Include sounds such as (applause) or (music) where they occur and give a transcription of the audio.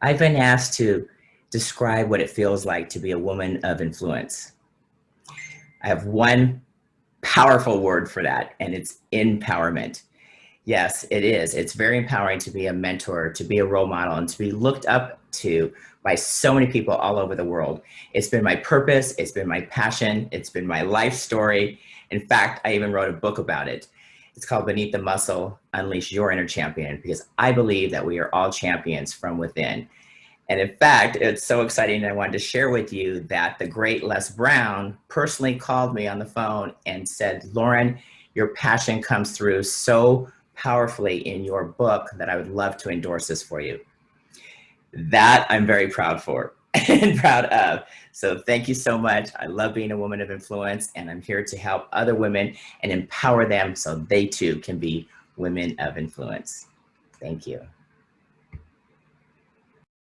I've been asked to describe what it feels like to be a woman of influence. I have one powerful word for that, and it's empowerment. Yes, it is. It's very empowering to be a mentor, to be a role model, and to be looked up to by so many people all over the world. It's been my purpose, it's been my passion, it's been my life story. In fact, I even wrote a book about it. It's called Beneath the Muscle, Unleash Your Inner Champion, because I believe that we are all champions from within. And in fact, it's so exciting. I wanted to share with you that the great Les Brown personally called me on the phone and said, Lauren, your passion comes through so powerfully in your book that I would love to endorse this for you. That I'm very proud for (laughs) and proud of. So thank you so much. I love being a woman of influence and I'm here to help other women and empower them so they too can be women of influence. Thank you.